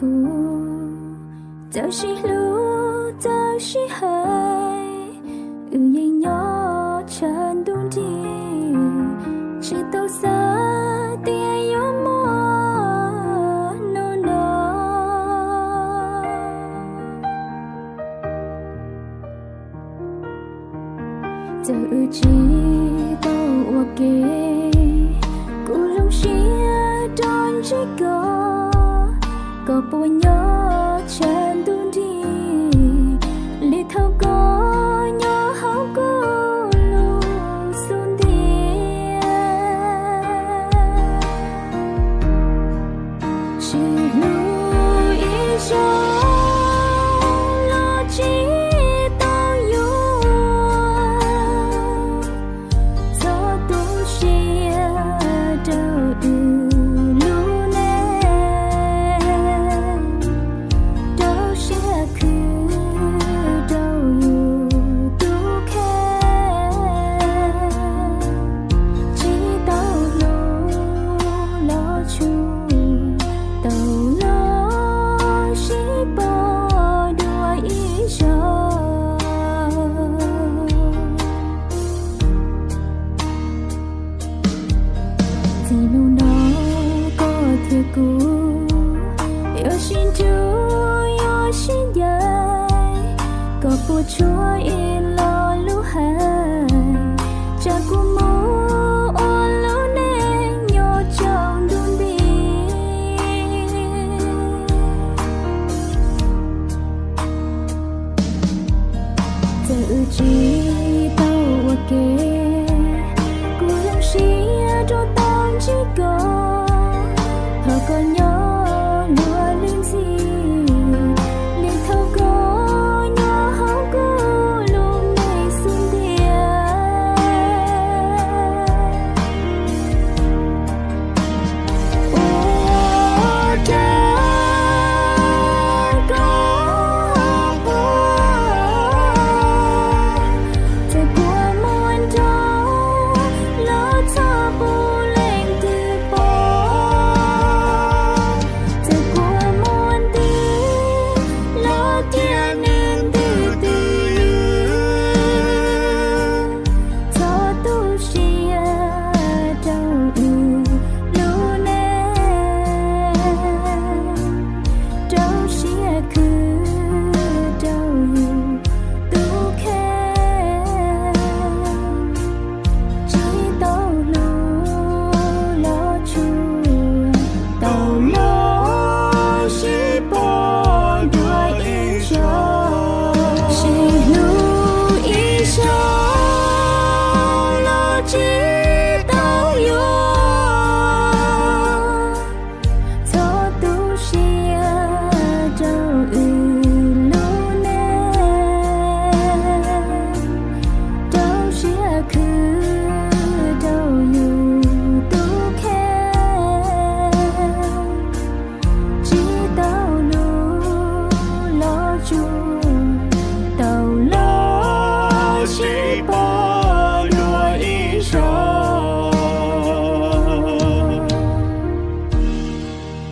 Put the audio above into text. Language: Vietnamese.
cô giờ chỉ lu giờ chỉ hay, ừ nhây nhỏ chân đun đi chỉ tao xa tia yo mò no no giờ chỉ tao ok cú lòng xia ក៏ពួញយកច្រើនទូ cũ yêu xin chúa, yêu xin dạy có bùa chúa in lo lũ hai cha của mô ô lũ nên nhỏ trong đun đi tự chi. more.